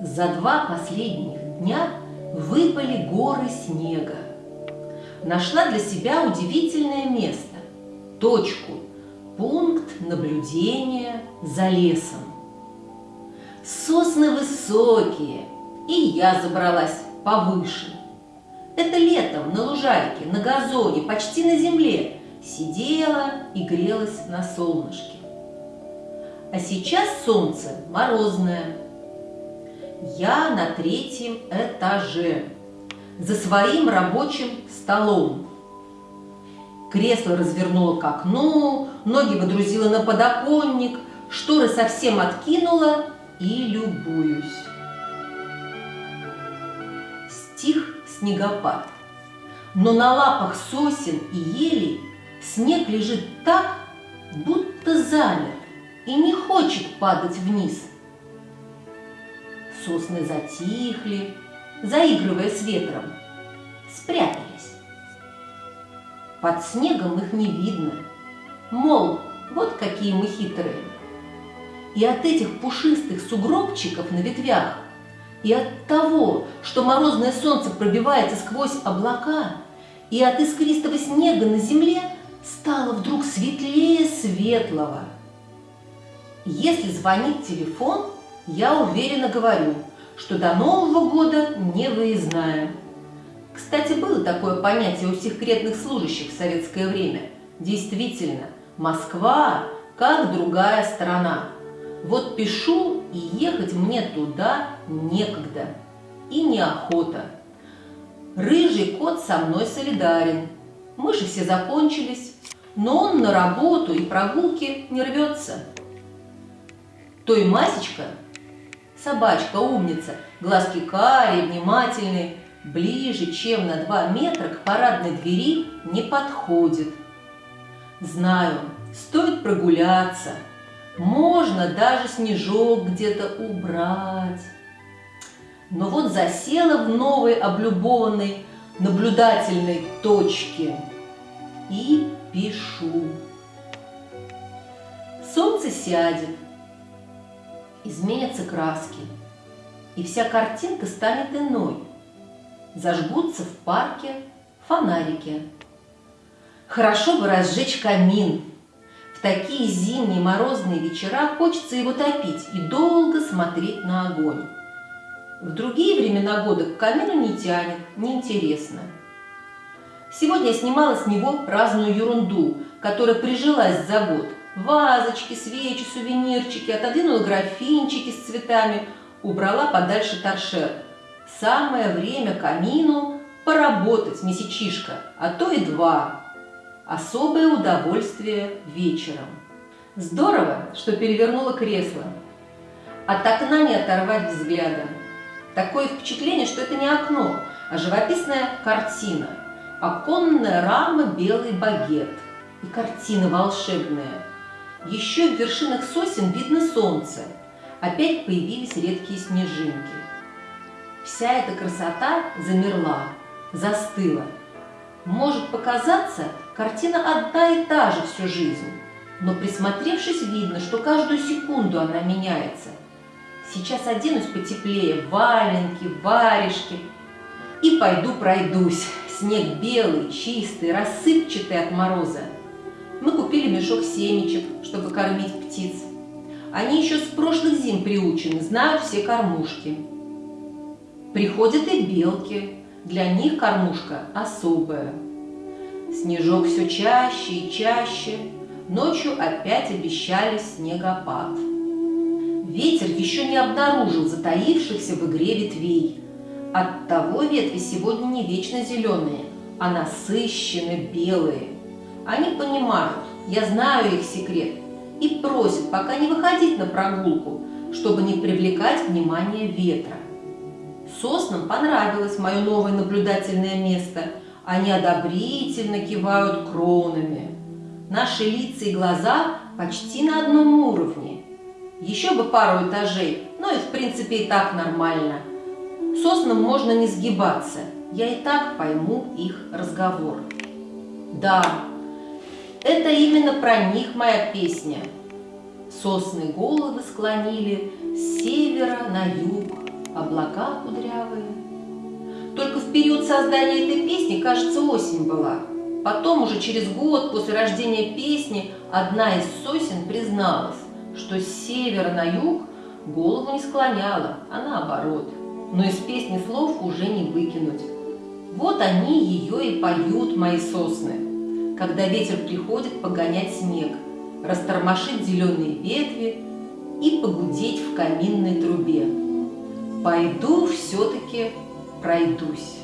За два последних дня выпали горы снега. Нашла для себя удивительное место, точку, пункт наблюдения за лесом. Сосны высокие, и я забралась повыше. Это летом на лужайке, на газоне, почти на земле сидела и грелась на солнышке. А сейчас солнце морозное. Я на третьем этаже, за своим рабочим столом. Кресло развернула к окну, ноги водрузила на подоконник, шторы совсем откинула и любуюсь. Стих снегопад. Но на лапах сосен и елей снег лежит так, будто замер и не хочет падать вниз. Сосны затихли, заигрывая с ветром, спрятались. Под снегом их не видно, мол, вот какие мы хитрые. И от этих пушистых сугробчиков на ветвях, и от того, что морозное солнце пробивается сквозь облака, и от искристого снега на земле стало вдруг светлее светлого. Если звонит телефон, я уверенно говорю, что до Нового года не выездная. Кстати, было такое понятие у секретных служащих в советское время. Действительно, Москва как другая страна. Вот пишу, и ехать мне туда некогда. И неохота. Рыжий кот со мной солидарен. Мыши все закончились, но он на работу и прогулки не рвется. Той Масечка, собачка умница, глазки карие, внимательные, ближе, чем на два метра к парадной двери не подходит. Знаю, стоит прогуляться, можно даже снежок где-то убрать. Но вот засела в новой облюбованной наблюдательной точке и пишу. Солнце сядет, изменятся краски, и вся картинка станет иной зажгутся в парке фонарики. Хорошо бы разжечь камин. В такие зимние морозные вечера хочется его топить и долго смотреть на огонь. В другие времена года к камину не тянет, неинтересно. Сегодня я снимала с него разную ерунду, которая прижилась за год. Вазочки, свечи, сувенирчики, отодвинула графинчики с цветами, убрала подальше торшер – Самое время камину поработать месячишка, а то и два. Особое удовольствие вечером. Здорово, что перевернула кресло. От окна не оторвать взгляда. Такое впечатление, что это не окно, а живописная картина. Оконная рама белый багет. И картина волшебная. Еще в вершинах сосен видно солнце. Опять появились редкие снежинки. Вся эта красота замерла, застыла. Может показаться, картина одна и та же всю жизнь, но присмотревшись, видно, что каждую секунду она меняется. Сейчас оденусь потеплее, валенки, варежки, и пойду пройдусь. Снег белый, чистый, рассыпчатый от мороза. Мы купили мешок семечек, чтобы кормить птиц. Они еще с прошлых зим приучены, знают все кормушки. Приходят и белки, для них кормушка особая. Снежок все чаще и чаще, ночью опять обещали снегопад. Ветер еще не обнаружил затаившихся в игре ветвей. Оттого ветви сегодня не вечно зеленые, а насыщенно белые. Они понимают, я знаю их секрет, и просят пока не выходить на прогулку, чтобы не привлекать внимание ветра. Соснам понравилось мое новое наблюдательное место. Они одобрительно кивают кронами. Наши лица и глаза почти на одном уровне. Еще бы пару этажей, но и в принципе и так нормально. Соснам можно не сгибаться, я и так пойму их разговор. Да, это именно про них моя песня. Сосны головы склонили с севера на юг, облака кудрявые. Только в период создания этой песни, кажется, осень была. Потом, уже через год после рождения песни, одна из сосен призналась, что с севера на юг голову не склоняла, а наоборот. Но из песни слов уже не выкинуть. Вот они ее и поют, мои сосны, когда ветер приходит погонять снег, растормошить зеленые ветви и погудеть в каминной трубе. Пойду все-таки пройдусь.